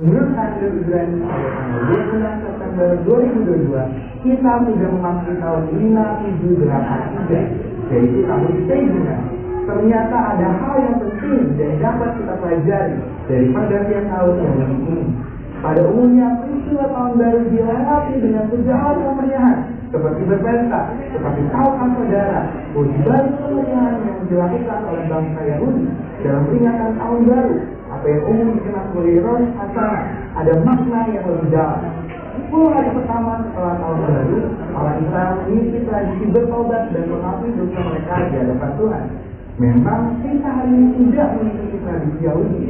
Menurut hasil Ibrani tanggal 26 September 2022, kita sudah memasuki tahun 5783, yaitu tahun Sejuna. Ternyata ada hal yang penting dan dapat kita pelajari dari pergantian tahun yang ini. Pada umumnya, peristiwa tahun baru dilewati dengan segala kemeriahan, seperti berpesta, seperti tahukah saudara, bahwa kemeriahan yang dilakukan oleh bangsa Yahudi dalam peringatan tahun baru umum dikenal sebagai Rosh Hashanah ada makna yang lebih dalam. 10 hari pertama setelah tahun baru, orang Israel mengisi tradisi bertobat dan mengakui dosa mereka di hadapan Tuhan. Memang kita hari ini tidak mengikuti tradisi Yahudi,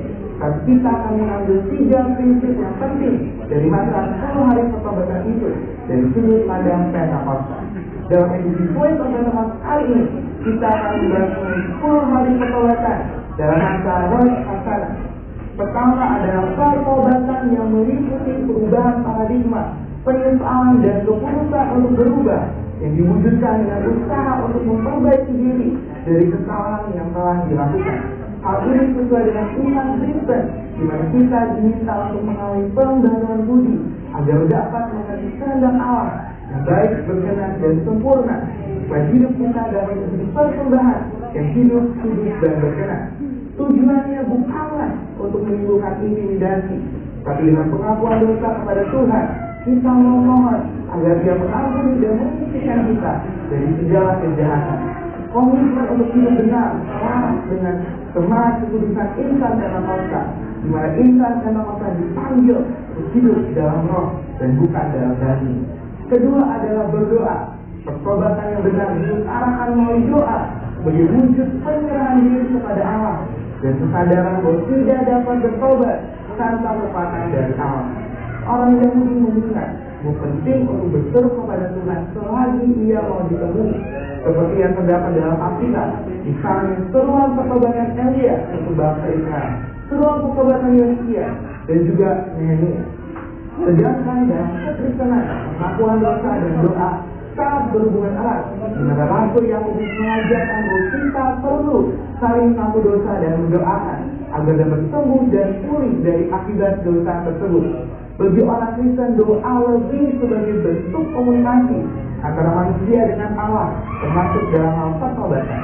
tapi kita akan mengambil tiga prinsip yang penting dari masa 10 hari pertobatan itu dari sudut pandang Pentakosta. Dalam edisi Poin Pertobatan kali ini, kita akan membahas 10 hari pertobatan dalam masa Rosh Hashanah Pertama adalah pertobatan yang meliputi perubahan paradigma, penyesalan dan keputusan untuk berubah yang diwujudkan dengan usaha untuk memperbaiki diri dari kesalahan yang telah dilakukan. Hal ini sesuai dengan iman Kristen, di mana kita diminta untuk mengalami pembaruan budi agar dapat mengerti kehendak Allah yang baik, berkenan, dan sempurna. Supaya hidup kita dapat menjadi persembahan yang hidup, kudus, dan berkenan. Tujuannya bukanlah untuk menimbulkan intimidasi, tapi dengan pengakuan dosa kepada Tuhan, kita memohon agar Dia mengampuni dan menyucikan kita dari segala kejahatan. Komitmen untuk hidup benar, selaras dengan semangat kekudusan insan Pentakosta, di mana insan Pentakosta dipanggil untuk hidup dalam roh dan bukan dalam daging. Kedua adalah berdoa. Pertobatan yang benar diutarakan melalui doa sebagai wujud penyerahan diri kepada Allah dan kesadaran bahwa tidak dapat bertobat tanpa kekuatan dari Allah. Orang yang mengingat bahwa penting untuk berseru kepada Tuhan selagi ia mau ditemui. Seperti yang terdapat dalam Alkitab, misalnya seruan pertobatan Elia untuk bangsa Israel, seruan pertobatan Yosia, dan juga Nehemia. Sedangkan dalam kekristenan, pengakuan dosa dan doa sangat berhubungan erat. Mana Rasul yang mengajarkan bahwa kita perlu saling satu dosa dan mendoakan agar dapat sembuh dan pulih dari akibat dosa tersebut. Bagi orang Kristen doa lebih sebagai bentuk komunikasi antara manusia dengan Allah, termasuk dalam hal pertobatan.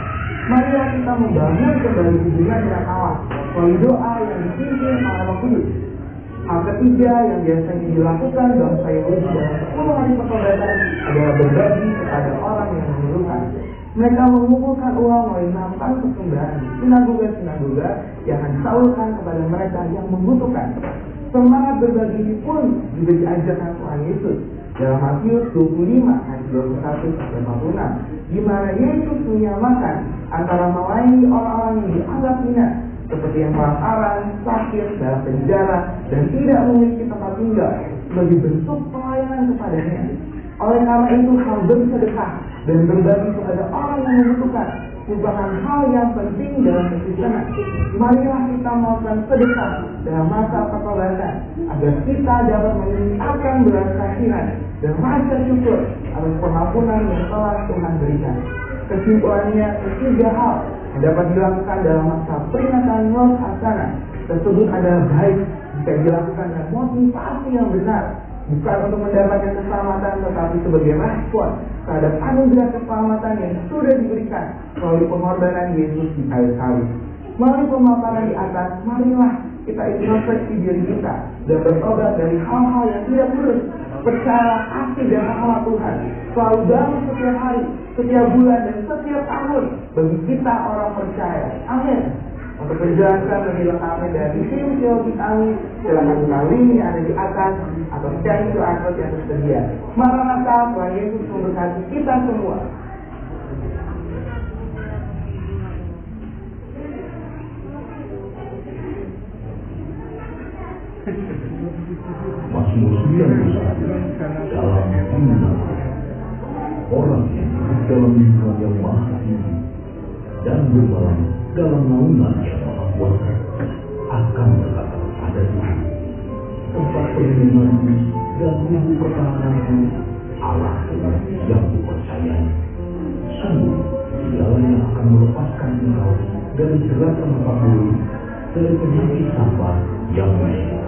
Marilah kita membangun kembali hubungan dengan Allah melalui doa yang dipimpin oleh Roh Kudus Hal ketiga yang biasanya dilakukan bangsa Yahudi dalam 10 hari pertobatan adalah berbagi kepada orang yang memerlukan. Mereka mengumpulkan uang melalui nampak persembahan di sinagoga-sinagoga yang disalurkan kepada mereka yang membutuhkan. Semangat berbagi pun juga diajarkan Tuhan Yesus dalam Matius 25 ayat 21 sampai 46 di mana Yesus menyamakan antara melayani orang-orang yang dianggap hina seperti yang kelaparan, sakit, dalam penjara, dan tidak memiliki tempat tinggal sebagai bentuk pelayanan kepadanya. Oleh karena itu hal bersedekah dan berbagi kepada orang yang membutuhkan merupakan hal yang penting dalam kekristenan. Marilah kita melakukan sedekah dalam masa pertobatan agar kita dapat meningkatkan belas kasihan dan rasa syukur atas pengampunan yang telah Tuhan berikan. Kesimpulannya ketiga hal dapat dilakukan dalam masa peringatan Rosh Hashanah tersebut adalah baik jika dilakukan dengan motivasi yang benar bukan untuk mendapatkan keselamatan tetapi sebagai respon terhadap anugerah keselamatan yang sudah diberikan melalui pengorbanan Yesus di kayu salib. Melalui pemaparan di atas, marilah kita introspeksi diri kita dan bertobat dari hal-hal yang tidak lurus Percayalah kasih dan rahmat Tuhan selalu bangun setiap hari, setiap bulan, dan setiap tahun bagi kita orang percaya. Amin. Untuk menjelaskan lebih lengkapnya dari tim teologi kami, silakan link yang ada di atas atau cek itu akun yang tersedia. Maranatha, Tuhan Yesus memberkati kita semua. Mazmur 91 dalam iman orang yang dalam lingkungan yang maha tinggi dan bermalam dalam naungan yang maha kuasa akan berkata pada Tuhan tempat perlindunganku dan ibu pertahananku Allah yang kupercayai sungguh segalanya akan melepaskan engkau dari jeratan tempat dari penyakit sampah yang menyebabkan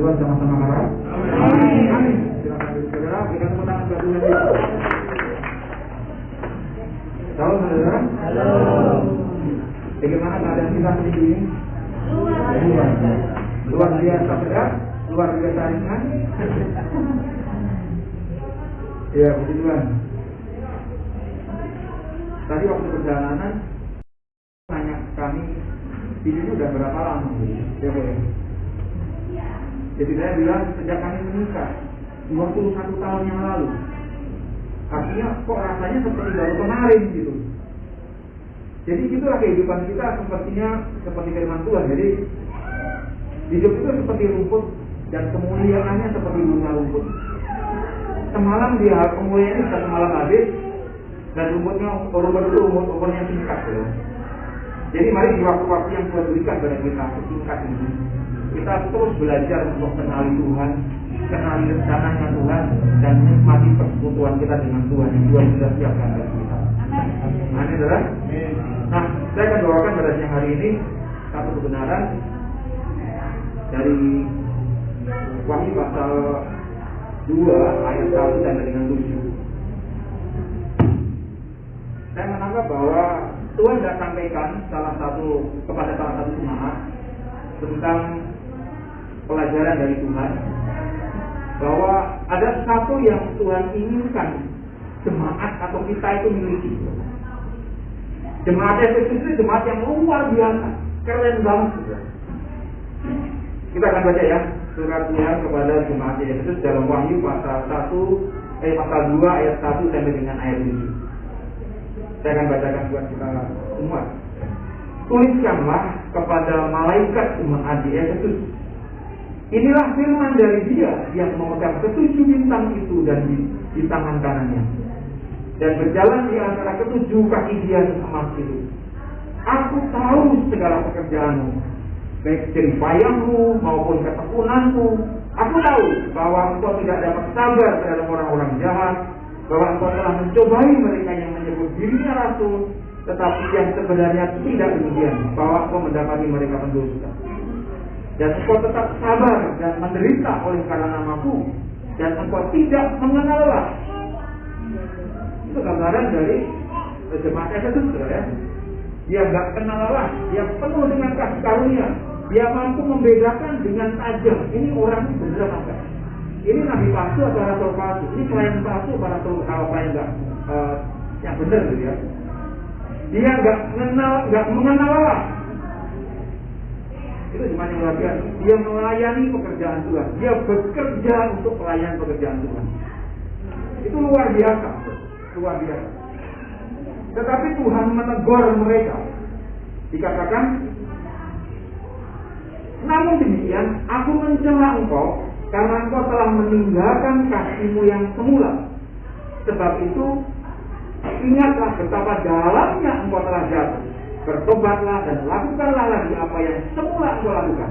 Tuhan sama-sama marah. Amin. Amin. Silakan saudara, tangan. Halo saudara. Halo. Bagaimana keadaan kita minggu ini? Luar Luar biasa berat, luar biasa ringan. ya, puji Tuhan. Tadi waktu perjalanan tanya kami di sini udah berapa lama? Ya boleh. Jadi saya bilang sejak kami menikah 21 tahun yang lalu. Artinya kok rasanya seperti baru kemarin gitu. Jadi itulah kehidupan kita sepertinya seperti firman Tuhan. Jadi hidup itu seperti rumput dan kemuliaannya seperti bunga rumput. Semalam dia kemuliaan ini semalam habis dan rumputnya rumput itu umur umurnya singkat ya. Jadi mari di waktu-waktu yang Tuhan berikan kepada kita singkat ini kita terus belajar untuk kenali Tuhan, kenali rencananya Tuhan dan menikmati persekutuan kita dengan Tuhan yang Tuhan sudah siapkan bagi kita. Amin, saudara. Nah, saya akan bawakan pada siang hari ini satu kebenaran dari Wahyu pasal 2 ayat 1 sampai dengan 7. Saya menanggap bahwa Tuhan tidak sampaikan salah satu kepada salah satu jemaat tentang pelajaran dari Tuhan bahwa ada satu yang Tuhan inginkan jemaat atau kita itu miliki. Jemaat Efesus itu jemaat yang luar biasa, keren banget. Kita akan baca ya surat Tuhan kepada jemaat Efesus dalam Wahyu pasal 1 eh pasal 2 ayat 1 sampai dengan ayat 7. Saya akan bacakan buat kita semua. Tuliskanlah kepada malaikat jemaat di Efesus Inilah firman dari dia yang memegang ketujuh bintang itu dan di, di tangan kanannya. Dan berjalan di antara ketujuh kaki dia emas itu. Aku tahu segala pekerjaanmu, baik payahmu maupun ketekunanmu. Aku tahu bahwa engkau tidak dapat sabar terhadap orang-orang jahat, bahwa engkau telah mencobai mereka yang menyebut dirinya rasul, tetapi yang sebenarnya tidak demikian, bahwa engkau mendapati mereka pendusta dan engkau tetap sabar dan menderita oleh karena namaku. Dan engkau tidak mengenallah itu gambaran dari jemaat Efesus ya. Dia nggak kenal Allah dia penuh dengan kasih karunia. Dia mampu membedakan dengan tajam. Ini orang ini benar apa? Ini nabi palsu atau rasul palsu? Ini pelayan palsu atau rasul apa yang enggak uh, yang benar gitu ya. Dia nggak mengenal nggak mengenal Allah itu cuma yang biasa. Dia melayani pekerjaan Tuhan. Dia bekerja untuk pelayan pekerjaan Tuhan. Itu luar biasa. Luar biasa. Tetapi Tuhan menegur mereka. Dikatakan, namun demikian, aku mencela engkau karena engkau telah meninggalkan kasihmu yang semula. Sebab itu, ingatlah betapa dalamnya engkau telah jatuh bertobatlah dan lakukanlah lagi apa yang semula engkau lakukan.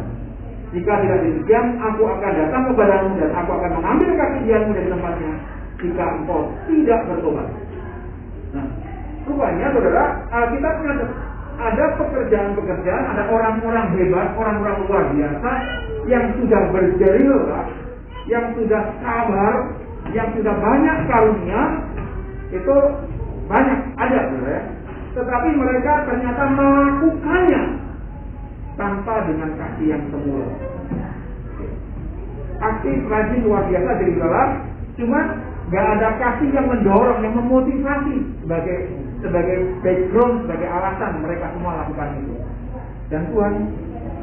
Jika tidak demikian, aku akan datang kepadamu dan aku akan mengambil kaki dianmu dari tempatnya jika engkau tidak bertobat. Nah, rupanya saudara, kita punya ada pekerjaan-pekerjaan, ada orang-orang hebat, orang-orang luar biasa yang sudah berjerilah, yang sudah sabar, yang sudah banyak karunia, itu banyak ada, saudara. Ya tetapi mereka ternyata melakukannya tanpa dengan kasih yang semula. Aktif rajin luar biasa dari dalam, cuma nggak ada kasih yang mendorong, yang memotivasi sebagai sebagai background, sebagai alasan mereka semua lakukan itu. Dan Tuhan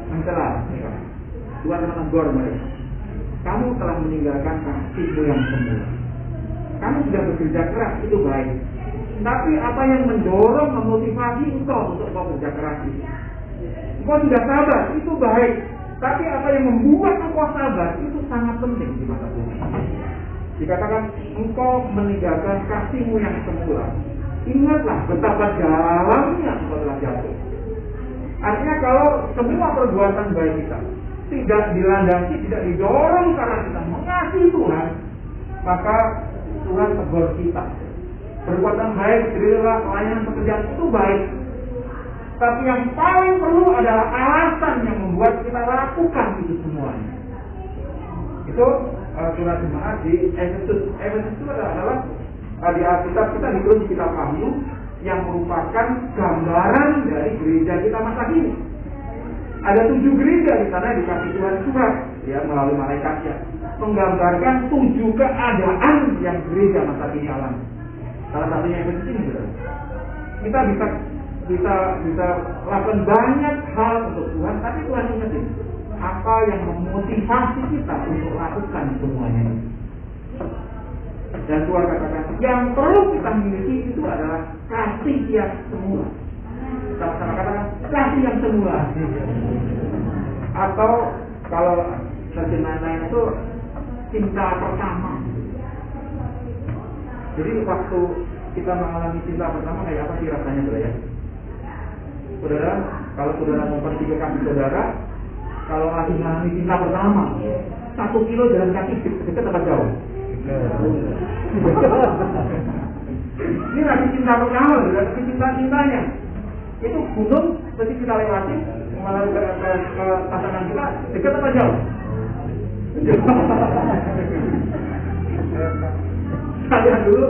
mencela Tuhan menegur mereka. Kamu telah meninggalkan kasihmu yang semula. Kamu sudah bekerja keras, itu baik. Tapi apa yang mendorong, memotivasi engkau untuk kau bekerja keras itu? Engkau sudah sabar, itu baik. Tapi apa yang membuat engkau sabar itu sangat penting di mata Tuhan. Dikatakan engkau meninggalkan kasihmu yang semula. Ingatlah betapa dalamnya engkau telah jatuh. Artinya kalau semua perbuatan baik kita tidak dilandasi, tidak didorong karena kita mengasihi Tuhan, maka Tuhan tegur kita Perbuatan baik, rela, pelayanan pekerjaan itu baik. Tapi yang paling perlu adalah alasan yang membuat kita lakukan itu semuanya. Itu uh, surat jemaat di Efesus. Efesus itu adalah uh, di Alkitab kita ditulis di kitab Wahyu yang merupakan gambaran dari gereja kita masa kini. Ada tujuh gereja di sana dikasih Tuhan surat ya melalui malaikatnya menggambarkan tujuh keadaan yang gereja masa kini alami. Salah satunya yang penting Kita bisa bisa bisa lakukan banyak hal untuk Tuhan, tapi Tuhan ingetin apa yang memotivasi kita untuk lakukan semuanya. Dan Tuhan katakan yang perlu kita miliki itu adalah kasih yang semula. Sama-sama katakan kasih yang semula. Atau kalau terjemahan lain itu cinta pertama. Jadi waktu kita mengalami cinta pertama kayak apa sih rasanya saudara ya? Saudara, kalau saudara kaki saudara, kalau lagi mengalami cinta pertama, satu kilo jalan kaki dekat tempat jauh? Ini lagi cinta pertama, lagi cinta-cintanya. Itu gunung, mesti kita lewati, melalui ke, ke, ke pasangan kita, dekat apa jauh? Saya dulu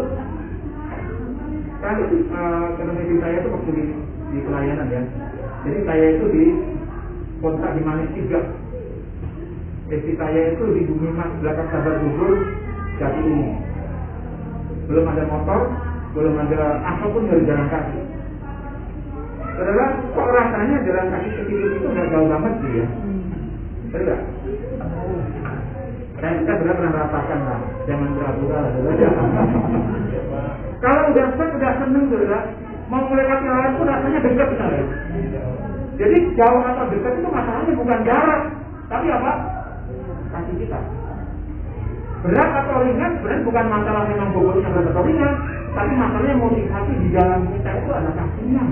kan uh, karena saya itu waktu di, di pelayanan ya. Jadi saya itu di kontak di Manis tiga. Istri saya itu di bumi mas belakang sabar gugur jati ini. Belum ada motor, belum ada apa pun dari jalan kaki. Saudara, kok rasanya jalan kaki kecil itu nggak jauh banget sih ya? Betul dan kita benar benar merasakan lah, jangan pura-pura lah. Kalau udah set, udah seneng saudara, mau melewati lain pun rasanya dekat benar ya. Jadi jauh atau dekat itu masalahnya bukan jarak, tapi apa? Kasih kita. Berat atau ringan sebenarnya bukan masalah memang bobotnya berat atau ringan, tapi masalahnya motivasi di dalam kita itu adalah kasihnya.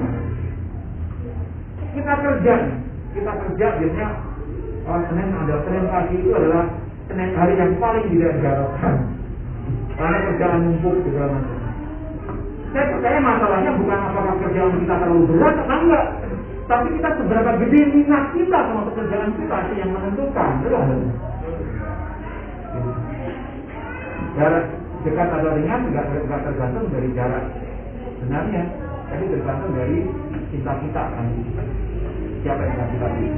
Kita kerja, kita kerja biasanya oh, Senin ada Senin pagi itu adalah hari yang paling tidak diharapkan karena kerjaan numpuk segala macam. Saya percaya masalahnya bukan apakah kerjaan kita terlalu berat atau enggak, tapi kita seberapa gede minat kita sama pekerjaan kita sih yang menentukan, betul Jarak dekat atau ringan tidak, tergantung dari jarak sebenarnya, tapi tergantung dari cinta kita kan. Siapa yang kita pilih?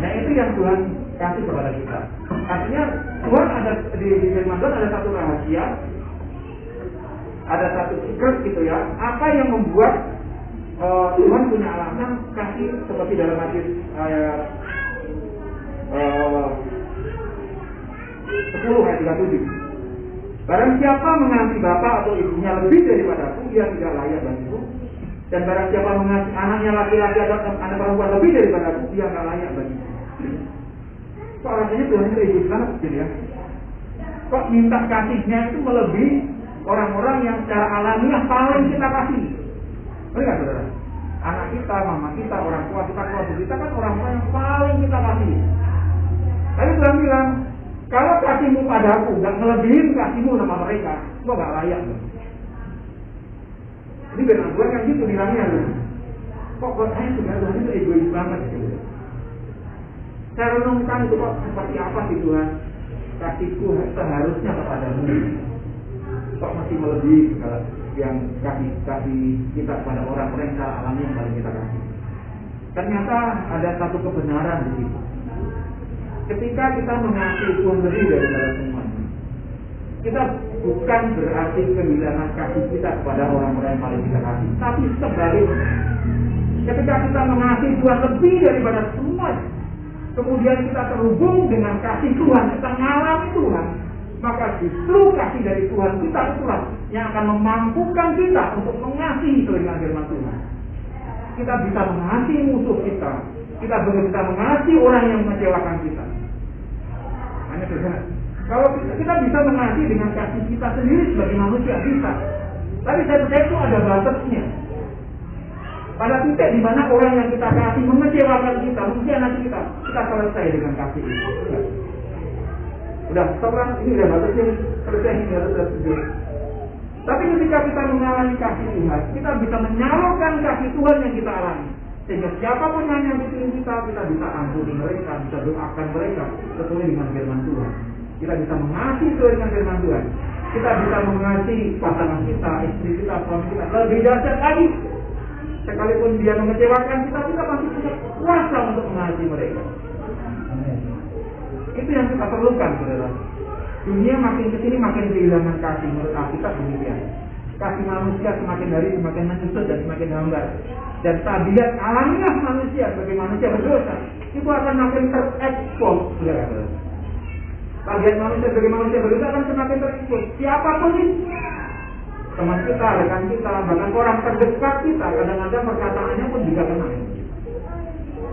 Nah itu yang Tuhan kasih kepada kita. Artinya Tuhan ada di, di firman Tuhan ada satu rahasia, ada satu secret gitu ya. Apa yang membuat uh, Tuhan punya alasan kasih seperti dalam hadis ayat uh, 10 ayat 37. Barang siapa mengasihi bapak atau ibunya lebih daripada aku, ia tidak layak bagiku. Dan barang siapa mengasihi anaknya laki-laki atau anak perempuan lebih daripada aku, ia tidak layak bagiku. Kok rasanya Tuhan egois banget gitu ya? Kok minta kasihnya itu melebihi orang-orang yang secara alamiah paling kita kasih? Benar saudara? Anak kita, mama kita, orang tua kita, keluarga kita kan orang-orang yang paling kita kasih. Tapi Tuhan bilang, kalau kasihmu padaku gak melebihi kasihmu sama mereka, gua gak layak. Ini benar Tuhan kan gitu bilangnya. Kok buat saya sudah Tuhan itu egois banget gitu. Saya renungkan itu kok seperti apa sih Tuhan kasihku seharusnya kepadamu kok masih melebihi yang kasih kasih kita kepada orang-orang yang alami yang paling kita kasih. Ternyata ada satu kebenaran di situ. Ketika kita mengasihi Tuhan lebih daripada semuanya, kita bukan berarti kehilangan kasih kita kepada orang-orang yang paling kita kasih, tapi sebaliknya. Ketika kita mengasihi Tuhan lebih daripada semuanya, kemudian kita terhubung dengan kasih Tuhan, kita mengalami Tuhan, maka justru kasih dari Tuhan kita itulah yang akan memampukan kita untuk mengasihi telinga firman Tuhan. Kita bisa mengasihi musuh kita, kita bisa mengasihi orang yang mengecewakan kita. Hanya kalau kita, kita bisa mengasihi dengan kasih kita sendiri sebagai manusia bisa, tapi saya percaya itu ada batasnya. Pada titik di mana orang yang kita kasih mengecewakan kita, mengkhianati kita, kita selesai dengan kasih itu. Udah, seorang ini udah batasnya selesai ini harus tersedia. Tapi ketika kita mengalami kasih Tuhan, kita bisa menyalurkan kasih Tuhan yang kita alami. Sehingga siapa pun yang nyakitin kita, kita bisa ampuni mereka, bisa doakan mereka sesuai dengan firman Tuhan. Kita bisa mengasihi sesuai dengan firman Tuhan. Kita bisa mengasihi pasangan kita, istri kita, suami kita. Lebih dahsyat lagi, sekalipun dia mengecewakan kita, kita masih punya kuasa untuk mengasihi mereka. Itu yang kita perlukan, saudara. Dunia makin ke sini makin kehilangan kasih menurut Alkitab demikian. Kasih manusia semakin hari semakin menyusut dan semakin hambar. Dan tabiat alamiah manusia sebagai manusia berdosa itu akan makin terekspos, saudara. Tabiat manusia sebagai manusia berdosa akan semakin terekspos. Siapa pun itu, teman kita, rekan kita, bahkan orang terdekat kita, kadang-kadang perkataannya pun juga kena.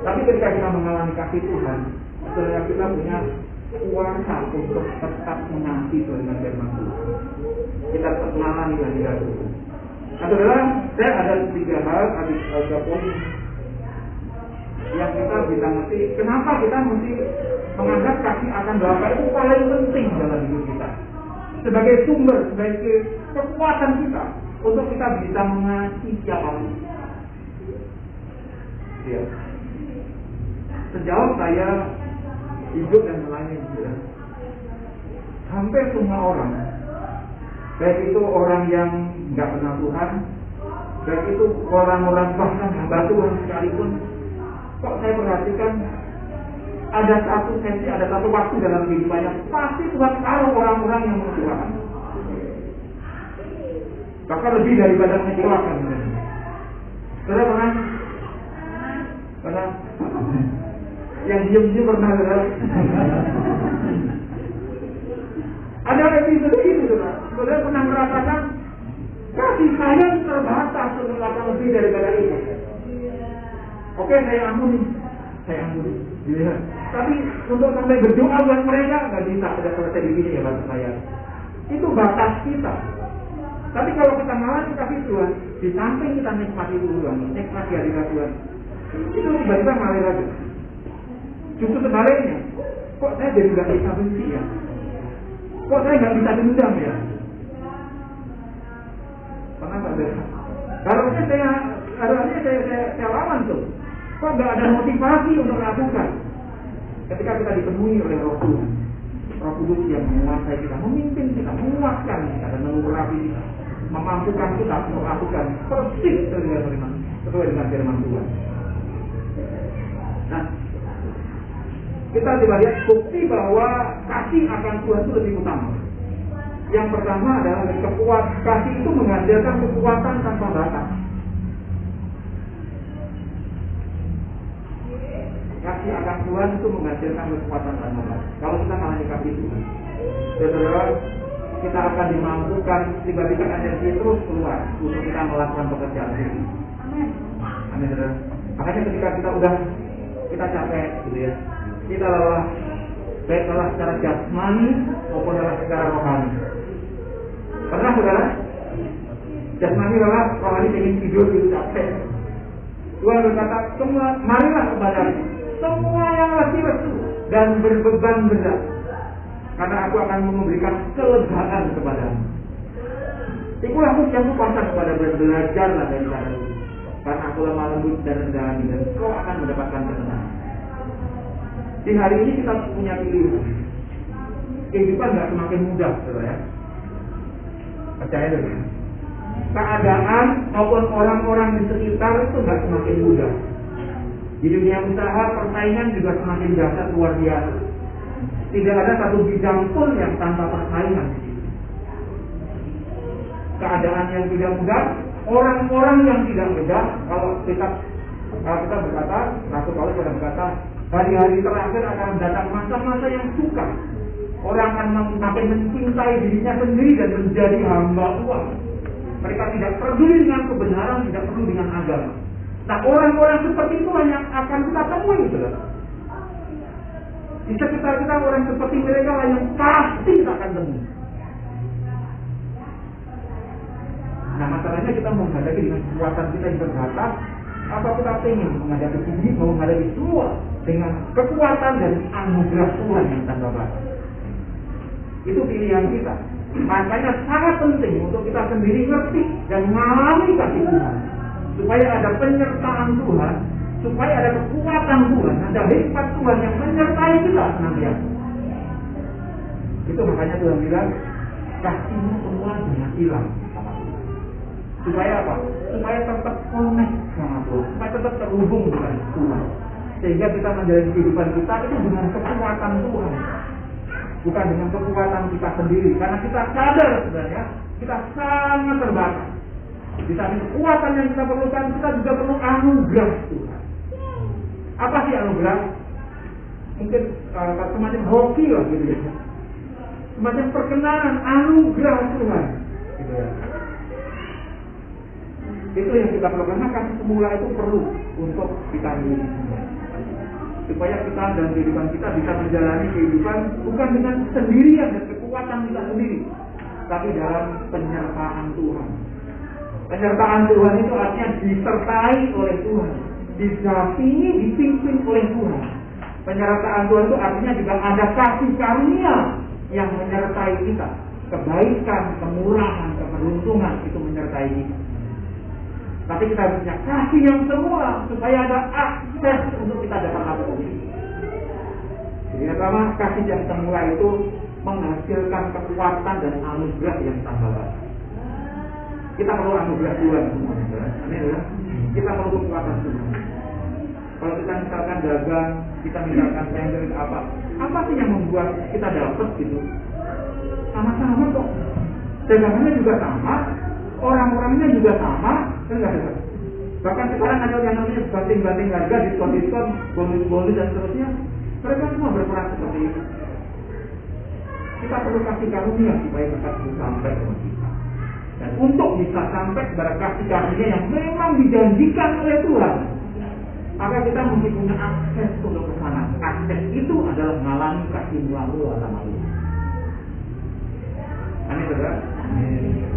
Tapi ketika kita mengalami kasih Tuhan, saudara kita punya kuasa untuk tetap mengasihi dengan firman Tuhan. Kita tetap mengalami kehadiran Tuhan. Nah, saudara, saya ada tiga hal, ada tiga poin yang kita bisa ngerti. Kenapa kita mesti menganggap kasih akan Bapa itu paling penting dalam hidup kita. Sebagai sumber, sebagai kekuatan kita untuk kita bisa mengasihi siapa pun. Ya. Sejauh saya hidup dan melayani juga. Hampir semua orang, baik itu orang yang nggak kenal Tuhan, baik itu orang-orang bahkan hamba Tuhan sekalipun, kok saya perhatikan ada satu sesi, ada satu waktu dalam kehidupannya pasti Tuhan taruh orang-orang yang mengecewakan. Bahkan lebih daripada mengecewakan. Saudara pernah? Pernah? yang diem-diem pernah saudara. Ada episode itu saudara. Saudara pernah merasakan kasih sayang terbatas untuk melakukan lebih daripada itu. Oke, saya ampuni, saya ampuni. Ya. Tapi untuk sampai berdoa buat mereka nggak bisa tidak selesai di sini ya bahasa saya. Itu batas kita. Tapi kalau kita malah kasih Tuhan, di samping kita nikmati Tuhan, nikmati hadirat Tuhan, itu tiba-tiba ngalir aja. Justru sebaliknya, kok saya jadi nggak bisa benci ya? Kok saya nggak bisa dendam ya? Pernah nggak? Harusnya saya, harusnya saya, saya, saya lawan tuh. Kok nggak ada motivasi untuk lakukan? Ketika kita dipenuhi oleh Roh Tuhan, Roh Kudus yang menguasai kita, memimpin kita, menguatkan kita dan mengurapi kita, memampukan kita untuk melakukan persis sesuai dengan sesuai dengan firman Tuhan. Nah, kita coba lihat bukti bahwa kasih akan Tuhan itu lebih utama. Yang pertama adalah kekuat kasih itu menghasilkan kekuatan tanpa batas. Kasih akan Tuhan itu menghasilkan kekuatan tanpa batas. Kalau kita mengalami kasih Tuhan, ya saudara, kita akan dimampukan tiba-tiba energi terus keluar untuk kita melakukan pekerjaan ini. Amin. Amin, saudara. Makanya ketika kita udah kita capek, gitu ya, kita lelah, baik lelah secara jasmani maupun lelah secara rohani. Pernah saudara? Jasmani lelah, rohani ingin tidur gitu capek. Tuhan berkata, semua marilah kepada semua yang letih lesu dan berbeban berat, karena aku akan memberikan kelegaan kepadamu. Ikulah aku yang kuasa kepada belajarlah dari cara karena aku lemah lembut dan rendah hati dan kau akan mendapatkan ketenangan. Di hari ini kita punya pilihan. Kehidupan nggak semakin mudah, saudara ya. Percaya dulu. Keadaan maupun orang-orang di sekitar itu nggak semakin mudah. Di dunia usaha persaingan juga semakin dahsyat luar biasa. Tidak ada satu bidang pun yang tanpa persaingan. Keadaan yang tidak mudah, orang-orang yang tidak mudah, kalau kita kalau kita berkata, Rasul Paulus sudah berkata, hari-hari terakhir akan datang masa-masa yang suka. Orang akan makin mencintai dirinya sendiri dan menjadi hamba uang. Mereka tidak peduli dengan kebenaran, tidak peduli dengan agama. Nah orang-orang seperti itu yang akan kita temui, saudara. Di sekitar kita orang seperti mereka lah pasti kita akan temui. Nah masalahnya kita menghadapi dengan kekuatan kita yang terbatas, apa kita ingin menghadapi ini, mau menghadapi semua dengan kekuatan dan anugerah Tuhan yang tanpa batas. Itu pilihan kita. Makanya sangat penting untuk kita sendiri ngerti dan mengalami kasih Tuhan. Supaya ada penyertaan Tuhan supaya ada kekuatan Tuhan, ada hikmat Tuhan yang menyertai kita senantiasa. Itu makanya Tuhan bilang, kasihmu semua jangan hilang. Supaya apa? Supaya tetap connect sama Tuhan, supaya tetap terhubung dengan Tuhan. Sehingga kita menjalani kehidupan kita itu dengan kekuatan Tuhan. Bukan dengan kekuatan kita sendiri. Karena kita sadar sebenarnya, kita sangat terbatas. Di samping kekuatan yang kita perlukan, kita juga perlu anugerah Tuhan. Apa sih anugerah? Mungkin uh, semacam hoki lah gitu ya. Semacam perkenalan anugerah Tuhan. Gitu ya. Itu yang kita perlu karena semula itu perlu untuk kita supaya kita dan kehidupan kita bisa menjalani kehidupan bukan dengan sendirian dan kekuatan kita sendiri, tapi dalam penyertaan Tuhan. Penyertaan Tuhan itu artinya disertai oleh Tuhan, didampingi, dipimpin oleh Tuhan. Penyertaan Tuhan itu artinya juga ada kasih karunia yang menyertai kita. Kebaikan, kemurahan, keberuntungan itu menyertai kita. Tapi kita harus punya kasih yang semula supaya ada akses untuk kita dapat apa Jadi pertama kasih yang semula itu menghasilkan kekuatan dan anugerah yang tambah baik. Kita perlu anugerah Tuhan semuanya. Amin ya. Kita perlu kekuatan Tuhan. Kalau kita misalkan dagang, kita misalkan tender apa, apa sih yang membuat kita dapat gitu? Sama-sama kok. Dagangannya juga sama, orang-orangnya juga sama, kan nggak ada. Bahkan sekarang ada yang namanya banting-banting harga, diskon-diskon, bonus-bonus dan seterusnya. Mereka semua berperan seperti itu. Kita perlu kasih karunia supaya kita bisa sampai. Dan untuk bisa sampai kepada kasih karunia yang memang dijanjikan oleh Tuhan, maka kita mesti punya akses untuk ke sana. Akses itu adalah mengalami kasih melalui sama Allah. Amin, saudara.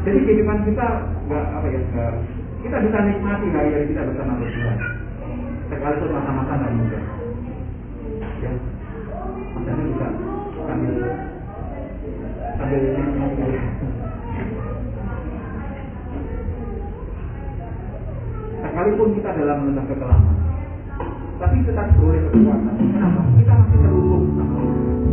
Jadi kehidupan kita nggak apa ya nggak kita bisa nikmati hari-hari kita bersama Tuhan. Sekalipun masa-masa nggak mudah. Ya, masanya bisa sambil sambil Sekalipun kita dalam masa kekelaman, tapi tetap boleh kekuatan. Kenapa? Kita masih terhubung sama sangat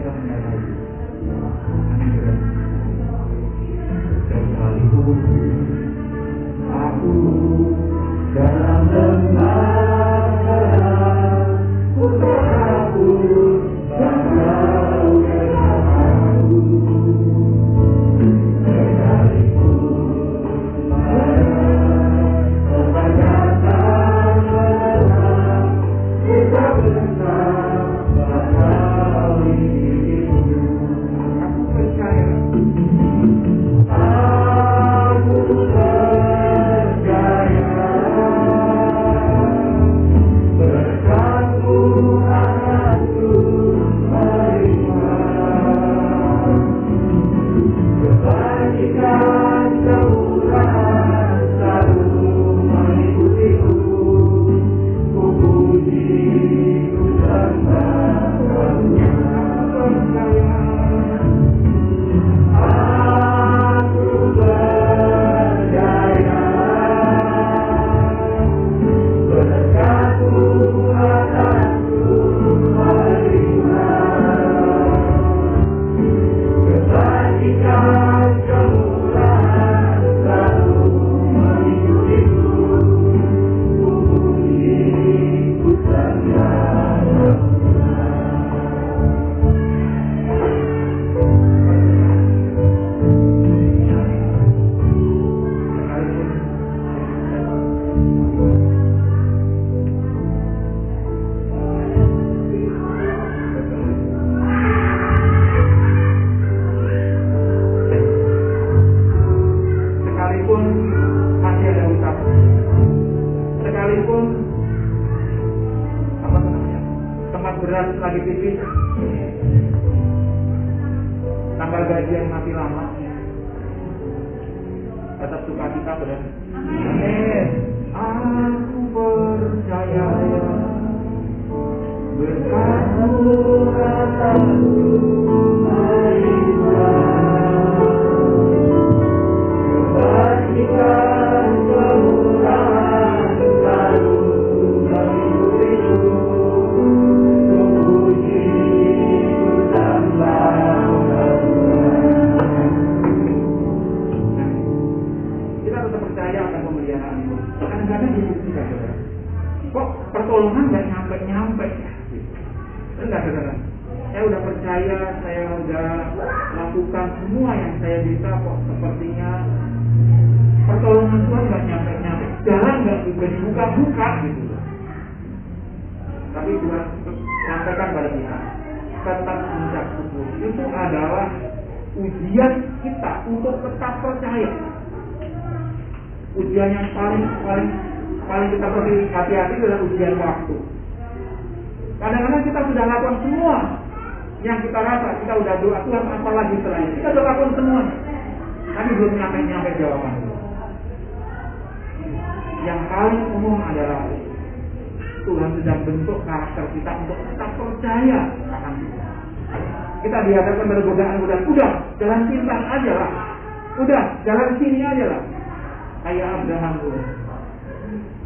senantiasa menyertai Amin dan sekalipun Doa Tuhan apa lagi selain kita lakukan semua, tapi belum nyampe nyampe jawaban. Yang paling umum adalah Tuhan sedang bentuk karakter kita untuk tetap percaya akan Tuhan. Kita dihadapkan pada godaan-godaan, udah jalan pintas aja lah, udah jalan sini aja lah, kayak Abraham dulu.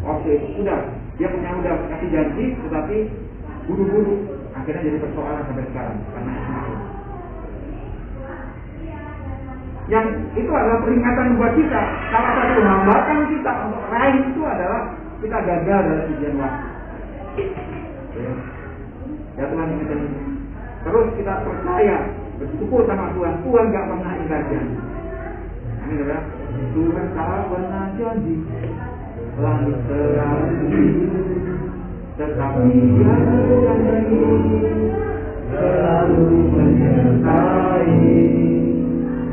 Oke, sudah dia punya udah kasih janji, tetapi buru-buru. Akhirnya jadi persoalan sampai sekarang. Karena Yang itu adalah peringatan buat kita. Salah satu hambatan kita untuk raih itu adalah kita gagal dalam ujian waktu. Ya, ya Tuhan ini Terus kita percaya, bersyukur sama Tuhan. Tuhan gak pernah ingkar janji. Amin ya. Tuhan tak pernah janji langit selalu tetapi dia janji selalu menyertai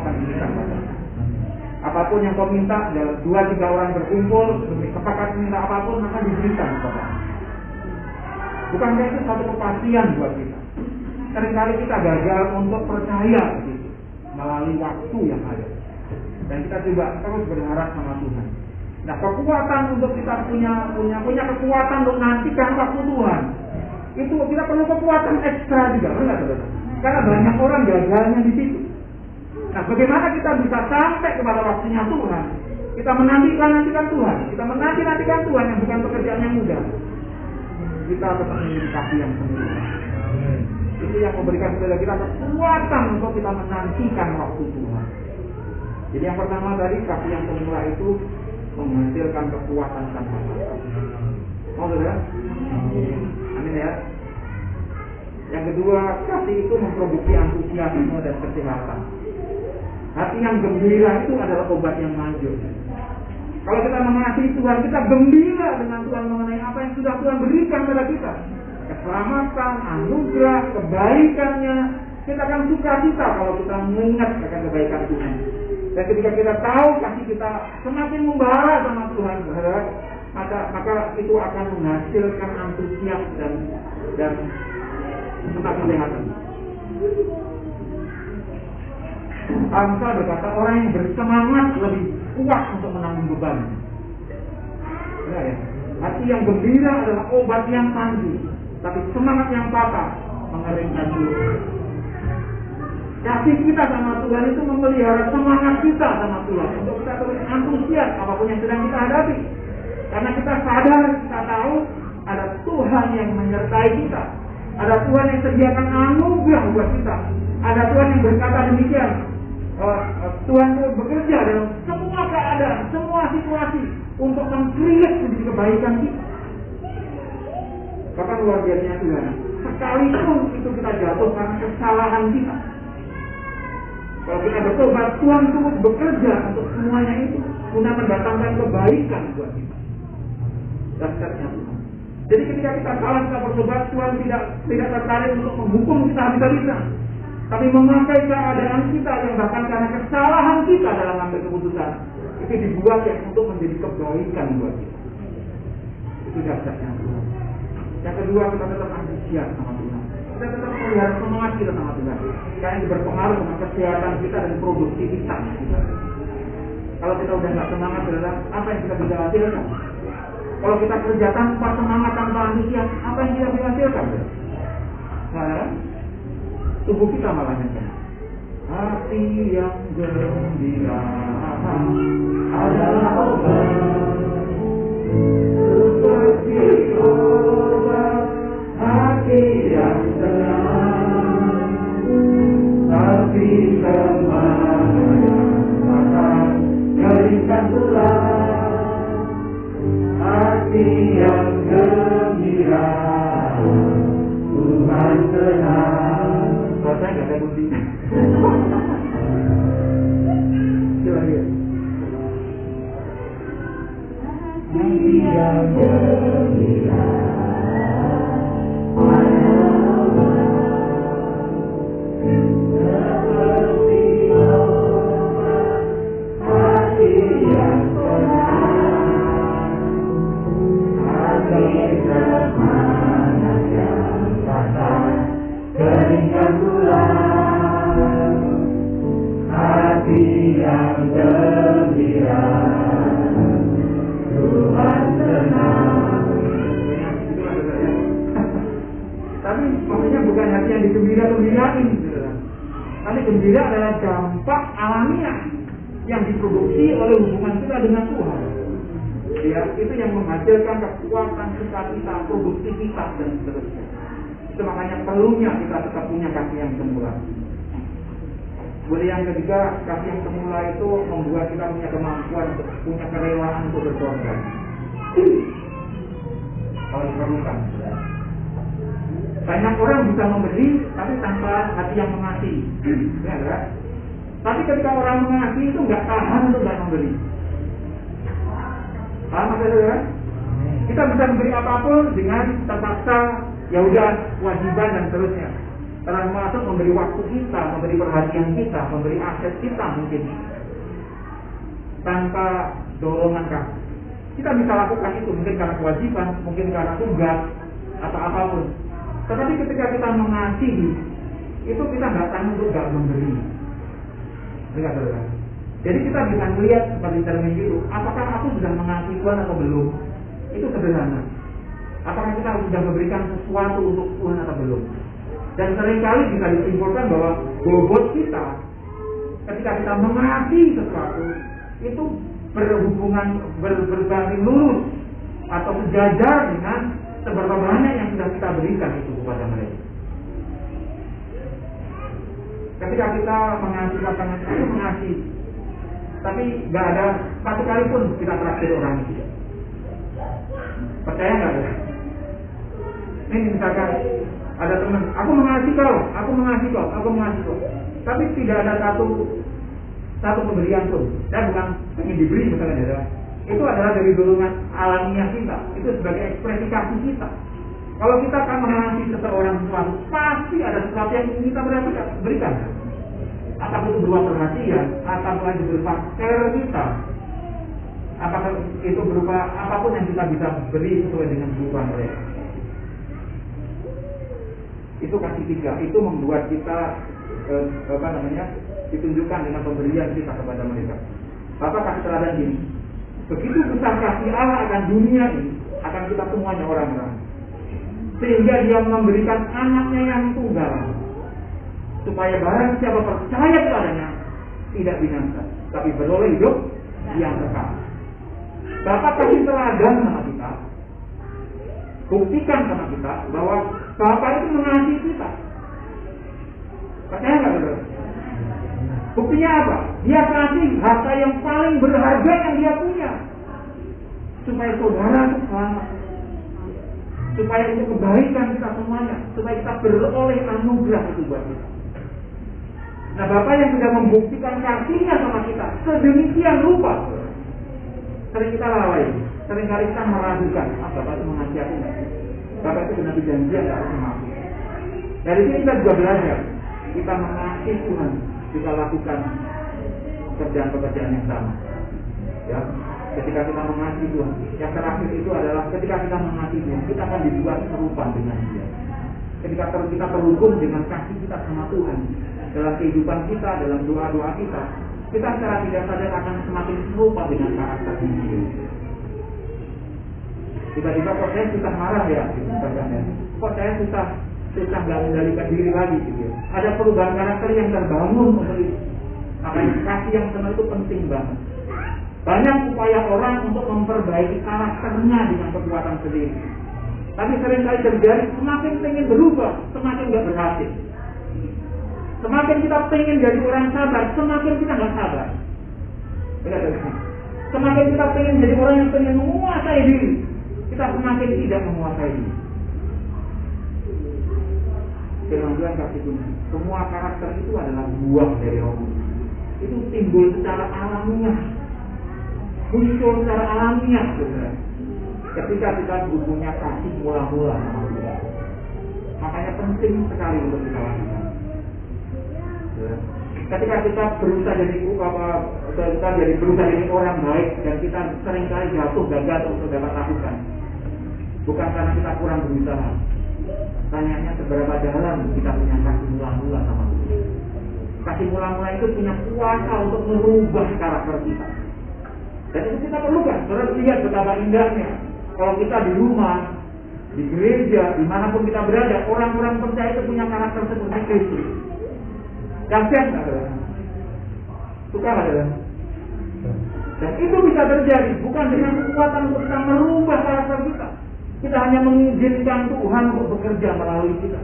akan diberikan. Apa pun yang kau minta dalam dua tiga orang berkumpul, sepakat minta apa pun maka diberikan kepada. Bukankah itu satu kepastian buat kita? Seringkali kita gagal untuk percaya begitu melalui waktu yang ada. Dan kita coba terus berharap sama Tuhan. Nah kekuatan untuk kita punya punya punya kekuatan untuk nantikan waktu Tuhan itu kita perlu kekuatan ekstra juga, benar saudara? Karena banyak orang gagalnya di situ. Nah bagaimana kita bisa sampai kepada waktunya Tuhan? Kita menantikan nantikan Tuhan, kita menanti nantikan Tuhan yang bukan pekerjaan yang mudah. Kita tetap memiliki kaki yang sempurna. Itu yang memberikan kepada kita kekuatan untuk kita menantikan waktu Tuhan. Jadi yang pertama tadi kaki yang semula itu menghasilkan kekuatan tanpa batas. Mau saudara? Amin ya. Yang kedua, kasih itu memproduksi antusiasme dan kesehatan. Hati yang gembira itu adalah obat yang manjur. Kalau kita mengasihi Tuhan, kita gembira dengan Tuhan mengenai apa yang sudah Tuhan berikan pada kita. Keselamatan, anugerah, kebaikannya. Kita akan suka cita kalau kita mengingat akan kebaikan Tuhan. Dan ketika kita tahu kasih kita semakin membara sama Tuhan, maka maka itu akan menghasilkan antusias dan dan suka kelihatan. Amsal berkata orang yang bersemangat lebih kuat untuk menanggung beban. Ya, ya. Hati yang gembira adalah obat yang tangguh, tapi semangat yang patah mengeringkan dulu. Kasih kita sama Tuhan itu memelihara semangat kita sama Tuhan untuk kita terus antusias apa pun yang sedang kita hadapi. Karena kita sadar, kita tahu ada Tuhan yang menyertai kita. Ada Tuhan yang sediakan anugerah buat kita. Ada Tuhan yang berkata demikian. Uh, uh, Tuhan bekerja dalam semua keadaan, semua situasi untuk mengkreat menjadi kebaikan kita. Bahkan luar biasanya Tuhan. Sekalipun itu kita jatuh karena kesalahan kita. Kalau kita bertobat, Tuhan turut bekerja untuk semuanya itu guna mendatangkan kebaikan buat kita. Dasarnya Tuhan. Jadi ketika kita salah kita bertobat, Tuhan tidak tidak tertarik untuk menghukum kita habis-habisan. Tapi memakai keadaan kita yang bahkan karena kesalahan kita dalam mengambil keputusan itu dibuat yang untuk menjadi kebaikan buat kita. Itu dasarnya Tuhan. Yang kedua kita tetap antusias sama Tuhan. Kita tetap melihat semangat kita sama Tuhan. Karena itu berpengaruh dengan kesehatan kita dan produktivitas kita. Kalau kita udah nggak semangat, adalah apa yang kita bisa hasilkan? Kalau kita kerja tanpa semangat, tanpa antusias, apa yang kita bisa hasilkan? Nah, tubuh kita malah yang Hati yang gembira. Adalah obat. Seperti obat hati yang tenang, tapi semuanya akan keringkan tulang hati yang gembira. Tuhan tenang. Kalau saya nggak ada bukti. Coba lihat. Hati yang bukan hati yang digembira-gembirain. Tapi gembira adalah dampak alamiah yang diproduksi oleh hubungan kita dengan Tuhan. Ya, itu yang menghasilkan kekuatan sukacita, produktivitas dan seterusnya. Itu makanya perlunya kita tetap punya kasih yang semula. Kemudian yang ketiga, kasih yang semula itu membuat kita punya kemampuan punya kerelaan untuk berkorban. Kalau diperlukan. Ya. Banyak orang bisa memberi, tapi tanpa hati yang mengasihi. ya, kan? Tapi ketika orang mengasihi itu nggak tahan untuk nggak memberi. Paham maksudnya kan? Kita bisa memberi apa pun dengan terpaksa, ya udah kewajiban dan seterusnya. Termasuk memberi waktu kita, memberi perhatian kita, memberi aset kita mungkin tanpa dorongan kasih. Kita bisa lakukan itu mungkin karena kewajiban, mungkin karena tugas atau apa pun. Tetapi ketika kita mengasihi, itu kita nggak tahu untuk nggak memberi. Dengar saudara. Jadi kita bisa melihat seperti cermin itu, apakah aku sudah mengasihi Tuhan atau belum? Itu sederhana. Apakah kita sudah memberikan sesuatu untuk Tuhan atau belum? Dan sering kali bisa disimpulkan bahwa bobot kita ketika kita mengasihi sesuatu itu berhubungan ber, berbanding lurus atau sejajar dengan seberapa banyak yang sudah kita berikan itu kepada mereka. Ketika kita mengasihi pasangan itu mengasihi, tapi nggak ada satu kali pun kita traktir orang itu. Percaya nggak ada? Ini misalkan ada teman, aku mengasihi kau, aku mengasihi kau, aku mengasihi kau. Tapi tidak ada satu satu pemberian pun. Dan bukan ingin diberi misalnya ada. Itu adalah dari dorongan alamiah kita. Itu sebagai ekspresi kasih kita. Kalau kita akan mengasihi seseorang sesuatu, pasti ada sesuatu yang kita berikan. Apakah itu berupa perhatian, apakah itu berupa care kita, apakah itu berupa apa pun yang kita bisa beri sesuai dengan kebutuhan mereka. Itu kasih tiga, itu membuat kita eh, apa namanya ditunjukkan dengan pemberian kita kepada mereka. Bapak kasih teladan ini, begitu besar kasih Allah akan dunia ini, akan kita semuanya orang-orang. Sehingga dia memberikan anaknya yang tunggal. supaya barang siapa percaya kepadanya tidak binasa, tapi beroleh hidup yang kekal. Bapak kasih teladan sama kita, buktikan sama kita bahwa Bapak itu mengasihi kita. Percaya nggak? Buktinya apa? Dia kasih harta yang paling berharga yang dia punya. Supaya saudara selamat. Supaya itu kebaikan kita semuanya. Supaya kita beroleh anugerah itu buat kita. Nah Bapak yang sudah membuktikan kasihnya sama kita. Sedemikian rupa. Sering kita lalai. Sering kali kita meragukan. Ah Bapak itu mengasihi aku? Bapak itu benar janji nggak harus mengasihi. Dari sini kita juga belajar. Kita mengasihi Tuhan kita lakukan pekerjaan-pekerjaan yang sama. Ya, ketika kita mengasihi Tuhan, yang terakhir itu adalah ketika kita mengasihi Tuhan, kita akan dibuat serupa dengan Dia. Ketika kita terhubung dengan kasih kita sama Tuhan dalam kehidupan kita, dalam doa-doa kita, kita secara tidak sadar akan semakin serupa dengan karakter Dia. Tiba-tiba kok saya susah marah ya, gitu, kok saya susah susah nggak mengendalikan diri lagi gitu ya. Ada perubahan karakter yang terbangun untuk itu. Makanya kasih yang benar itu penting banget. Banyak upaya orang untuk memperbaiki karakternya dengan kekuatan sendiri. Tapi sering kali terjadi semakin pengen berubah, semakin nggak berhasil. Semakin kita pengen jadi orang sabar, semakin kita nggak sabar. Semakin kita pengen jadi orang yang pengen menguasai diri, kita semakin tidak menguasai diri Tuhan kasih kunci. Semua karakter itu adalah buah dari roh Itu timbul secara alamiah. Muncul secara alamiah. Saudara. Ketika kita punya kasih mula-mula sama Tuhan. Makanya penting sekali untuk kita lakukan. Ketika kita berusaha jadi apa kita jadi berusaha jadi orang baik dan kita sering kali jatuh gagal untuk dapat lakukan. Bukan karena kita kurang berusaha, Tanyanya seberapa dalam kita punya kasih mula-mula sama Tuhan. Kasih mula-mula itu punya kuasa untuk merubah karakter kita. Dan itu kita perlukan. Saudara lihat betapa indahnya. Kalau kita di rumah, di gereja, di mana pun kita berada, orang-orang percaya itu punya karakter seperti Kristus. Dahsyat nggak? Suka nggak? Dan itu bisa terjadi bukan dengan kekuatan untuk kita merubah karakter kita, kita hanya mengizinkan Tuhan untuk bekerja melalui kita.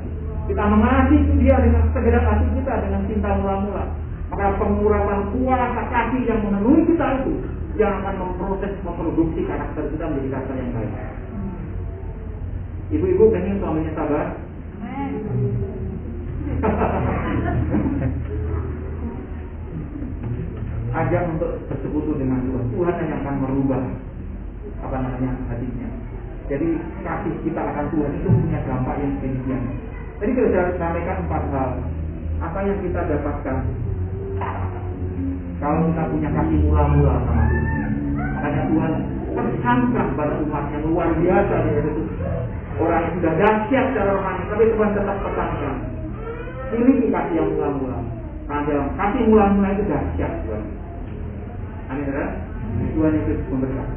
Kita mengasihi dia dengan segera kasih kita dengan cinta mula-mula. Maka pengurapan kuasa kasih yang memenuhi kita itu yang akan memproses, memproduksi karakter kita menjadi karakter yang baik. Ibu-ibu pengen suaminya sabar? Ajak untuk bersekutu dengan Tuhan. Tuhan yang akan merubah apa namanya hatinya. Jadi kasih kita akan Tuhan itu punya dampak yang demikian. Jadi kita sudah sampaikan empat hal. Apa yang kita dapatkan kalau kita punya kasih mula-mula sama Tuhan. Makanya Tuhan tersangka pada umat yang luar biasa itu orang yang sudah dahsyat secara rohani, tapi Tuhan tetap tekankan. Miliki kasih yang mula-mula. Nah, dalam kasih mula-mula itu dahsyat Tuhan. Amin, Tuhan itu memberkati.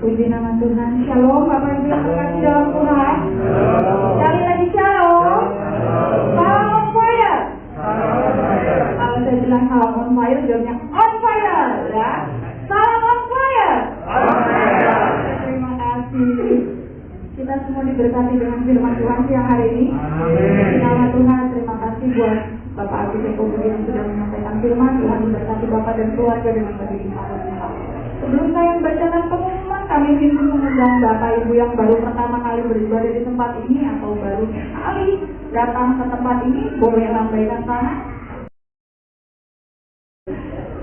Puji nama Tuhan. Shalom Bapak Ibu yang terkasih dalam Tuhan. Sekali lagi shalom. Salam on fire. Kalau saya bilang salam on fire, jawabnya on fire, ya. Salam on fire. Terima kasih. Kita semua diberkati dengan firman Tuhan siang hari ini. Puji Nama Tuhan, terima kasih buat Bapak Agus Eko yang sudah menyampaikan firman. Tuhan memberkati Bapak dan keluarga dengan berlimpah limpah. Sebelum saya membacakan ingin mengundang Bapak Ibu yang baru pertama kali beribadah di tempat ini atau baru sekali datang ke tempat ini, boleh lambaikan tangan.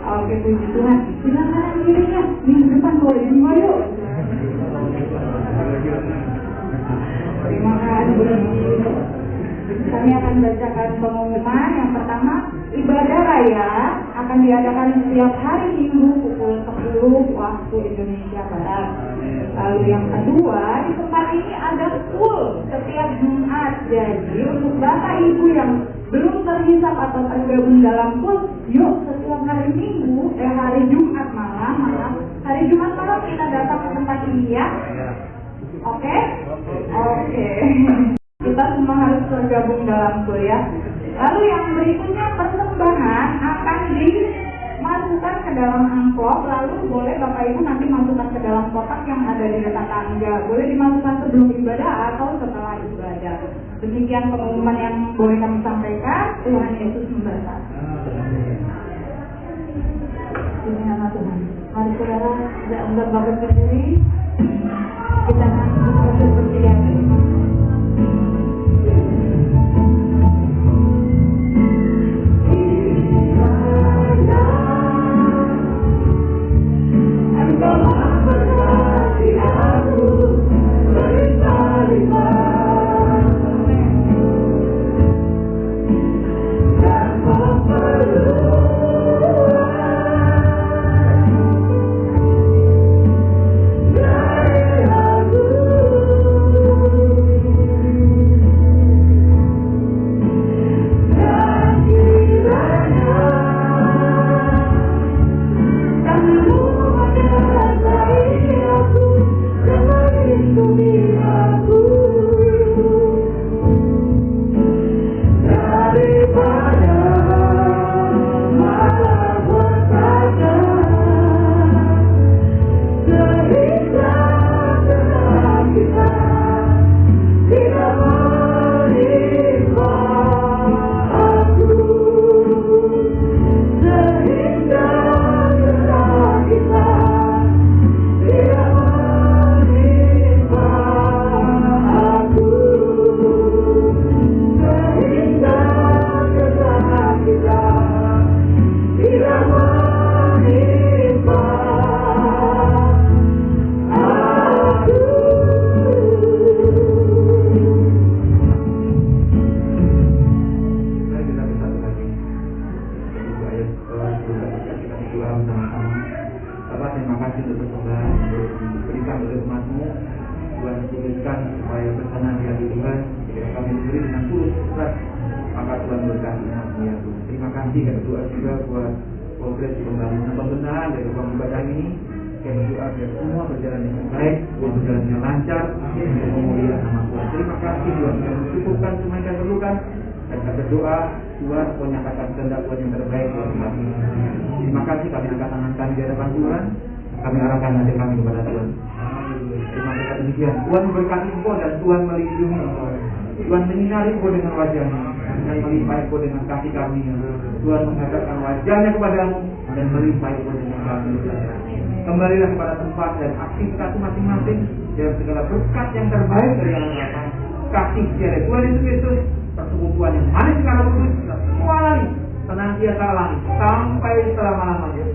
Oke, puji Tuhan. Silakan dirinya minggu depan boleh lima yuk. Terima kasih. Kami akan bacakan pengumuman. Yang pertama, ibadah raya akan diadakan setiap hari Minggu pukul 10 waktu Indonesia Barat. Lalu yang kedua, di tempat ini ada full setiap Jumat. Jadi untuk Bapak Ibu yang belum terhisap atau tergabung dalam full, yuk setiap hari Minggu, eh hari Jumat malam, malam, hari Jumat malam kita datang ke tempat ini ya. Oke? Oke. Kita semua harus tergabung dalam kuliah. Lalu yang berikutnya persembahan akan dimasukkan ke dalam amplop. Lalu boleh Bapak Ibu nanti masukkan ke dalam kotak yang ada di dekat tangga. Boleh dimasukkan sebelum ibadah atau setelah ibadah. Demikian pengumuman yang boleh kami sampaikan. Tuhan Yesus memberkati. Ini nama Tuhan. Mari saudara, tidak untuk bapak berdiri. Kita akan pada tempat dan aktivitas masing-masing dan segala berkat yang terbaik dari Allah datang kasih dari Tuhan Yesus Kristus, persekutuan yang manis karena kudus, semua lari, senantiasa lari sampai selama-lamanya.